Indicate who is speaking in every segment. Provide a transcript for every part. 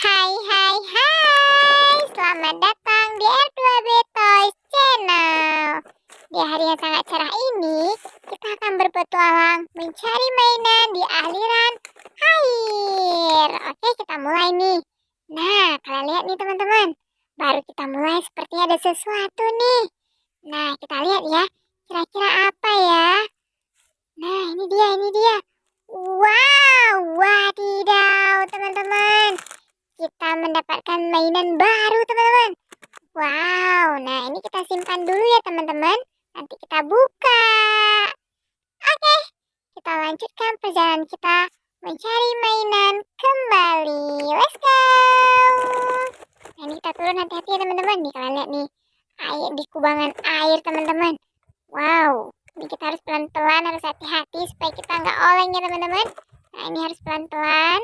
Speaker 1: Hai hai hai. Selamat datang di R2B Toys Channel. Di hari yang sangat cerah ini Kita akan berpetualang Mencari mainan di aliran air. Oke kita mulai nih. Nah kalian lihat nih teman-teman. Baru kita mulai sepertinya ada sesuatu nih. Nah kita lihat ya Kira-kira apa ya? Nah ini dia ini dia Wow Wadidaw teman-teman kita mendapatkan mainan baru teman-teman. Wow nah ini kita simpan dulu ya teman-teman. Nanti kita buka. Oke kita lanjutkan perjalanan kita mencari mainan kembali. Let's go. Nah ini kita turun hati-hati ya teman-teman. Nih kalian lihat nih air di kubangan air teman-teman. Wow ini kita harus pelan-pelan harus hati-hati supaya kita nggak oleng ya teman-teman. Nah ini harus pelan-pelan.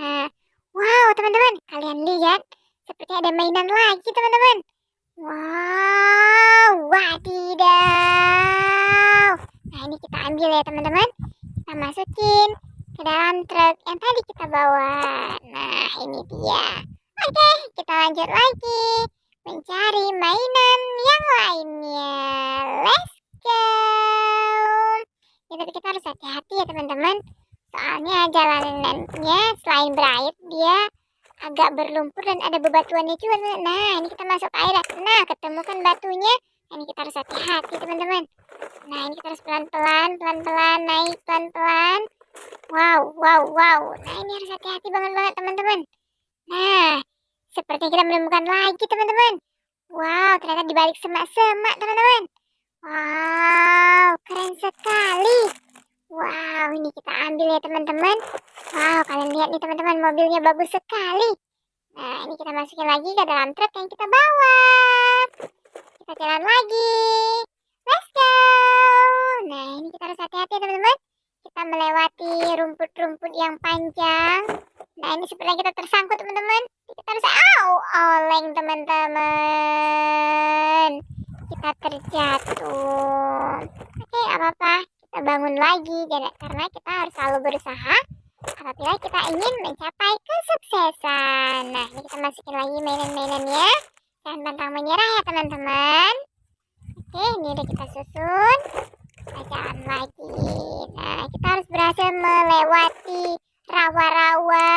Speaker 1: Nah Wow, teman-teman, kalian lihat seperti ada mainan lagi, teman-teman. Wow, wadidaw. Nah, ini kita ambil ya, teman-teman. Kita masukin ke dalam truk yang tadi kita bawa. Nah, ini dia. Oke, kita lanjut lagi mencari mainan yang lainnya. Let's go. Ya, tapi kita harus hati-hati ya, teman-teman Soalnya jalanannya selain berair dia agak berlumpur dan ada bebatuannya juga. Nah, ini kita masuk air. Nah, ketemukan batunya. Nah, ini kita harus hati-hati, teman-teman. Nah, ini kita harus pelan-pelan, pelan-pelan, naik pelan-pelan. Wow, wow, wow. Nah, ini harus hati-hati banget-banget, teman-teman. Nah, seperti kita menemukan lagi, teman-teman. Wow, ternyata di balik semak-semak, teman-teman. Wow, keren sekali. Wow, ini kita ambil ya teman-teman. Wow, kalian lihat nih teman-teman, mobilnya bagus sekali. Nah, ini kita masukin lagi ke dalam truk yang kita bawa. Kita jalan lagi. Let's go. Nah, ini kita harus hati-hati teman-teman. Kita melewati rumput-rumput yang panjang. Nah, ini sepertinya kita tersangkut teman-teman. Kita harus, au, oleng teman-teman. Kita terjatuh. Oke, apa-apa kita bangun lagi. Karena kita harus selalu berusaha apabila kita ingin mencapai kesuksesan. Nah ini kita masukin lagi mainan-mainannya jangan pantang menyerah ya teman-teman. Oke ini udah kita susun. Jalan lagi. Nah kita harus berhasil melewati rawa-rawa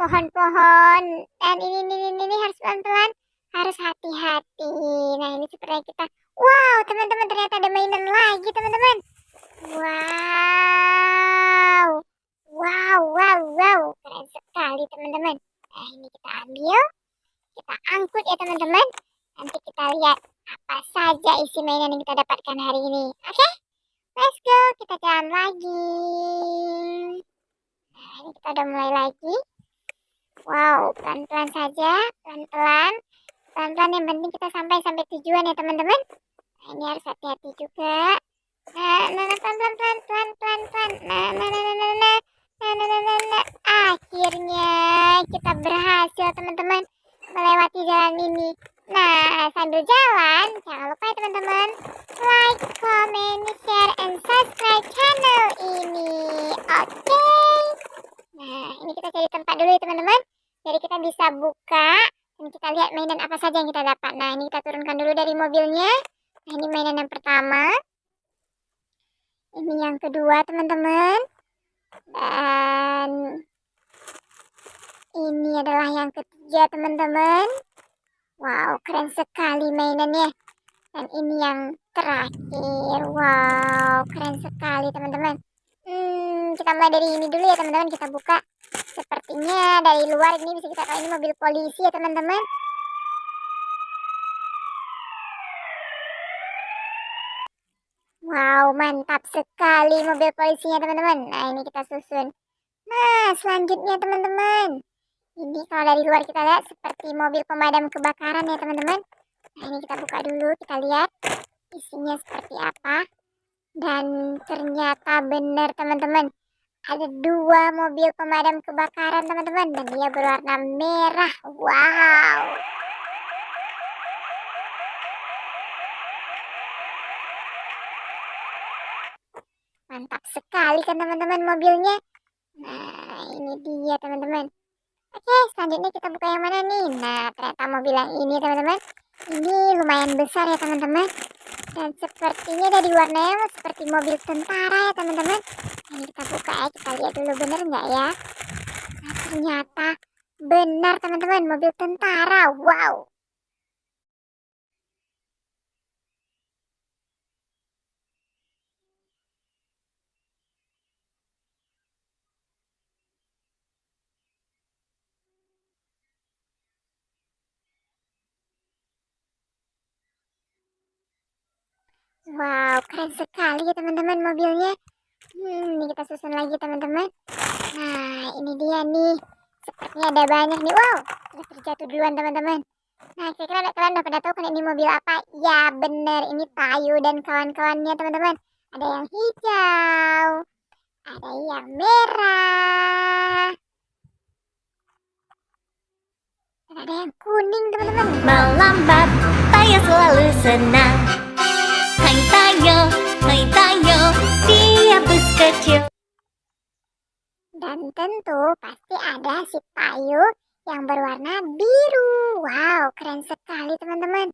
Speaker 1: pohon-pohon. Dan ini, ini ini ini harus pelan-pelan. Harus hati-hati. Nah ini seperti kita wow teman-teman ternyata ada mainan lagi teman-teman Wow. Wow, wow, wow. Keren sekali teman-teman. Nah ini kita ambil. Kita angkut ya teman-teman. Nanti kita lihat apa saja isi mainan yang kita dapatkan hari ini. Oke? Okay? Let's go. Kita jalan lagi. Nah ini kita udah mulai lagi. Wow, pelan-pelan saja. Pelan-pelan. Pelan-pelan yang penting kita sampai sampai tujuan ya teman-teman. Nah ini harus hati-hati juga. Nah, nah, nah. Nah, nah, nah, nah, nah, nah. Nah, nah, nah, nah, nah. Akhirnya kita berhasil, teman-teman, melewati jalan ini. Nah, sambil jalan, jangan lupa ya, teman-teman, like, comment, share, and subscribe channel ini. Oke. Okay? Nah, ini kita cari tempat dulu ya, teman-teman. Jadi kita bisa buka dan kita lihat mainan apa saja yang kita dapat. Nah, ini kita turunkan dulu dari mobilnya. Nah, ini mainan yang pertama ini yang kedua teman-teman. Dan ini adalah yang ketiga teman-teman. Wow keren sekali mainannya. Dan ini yang terakhir. Wow keren sekali teman-teman. Hmm, kita mulai dari ini dulu ya teman-teman. Kita buka sepertinya dari luar ini bisa kita tahu ini mobil polisi ya teman-teman Wow, mantap sekali mobil polisinya teman-teman. Nah, ini kita susun. Nah, selanjutnya teman-teman. Ini kalau dari luar kita lihat seperti mobil pemadam kebakaran ya teman-teman. Nah, ini kita buka dulu, kita lihat isinya seperti apa. Dan ternyata benar teman-teman. Ada dua mobil pemadam kebakaran teman-teman. Dan dia berwarna merah. Wow. Mantap sekali kan teman-teman mobilnya. Nah, ini dia teman-teman. Oke, selanjutnya kita buka yang mana nih? Nah, ternyata mobil yang ini teman-teman. Ini lumayan besar ya teman-teman. Dan sepertinya dari warnanya seperti mobil tentara ya teman-teman. Ini kita buka ya, kita lihat dulu bener nggak ya. Nah, ternyata benar teman-teman, mobil tentara. Wow. Wow, keren sekali ya teman-teman mobilnya. Hmm, ini kita susun lagi teman-teman. Nah, ini dia nih. Sepertinya ada banyak nih. Wow, sudah terjatuh duluan teman-teman. Nah, kira-kira kalian udah pada tahu kan ini mobil apa? Ya, bener. Ini Tayu dan kawan-kawannya teman-teman. Ada yang hijau. Ada yang merah. Dan ada yang kuning teman-teman.
Speaker 2: Melambat, Tayo selalu senang
Speaker 1: tentu pasti ada si Tayu yang berwarna biru. Wow, keren sekali teman-teman.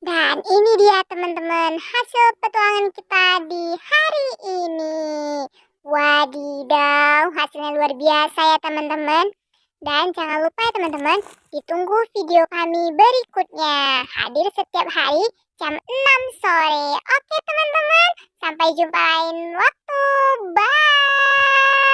Speaker 1: Dan ini dia teman-teman hasil petualangan kita di hari ini. Wadidaw, hasilnya luar biasa ya teman-teman. Dan jangan lupa ya teman-teman, ditunggu video kami berikutnya. Hadir setiap hari jam 6 sore. Oke teman-teman, sampai jumpa lain waktu. Bye.